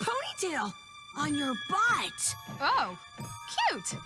ponytail on your butt. Oh, cute.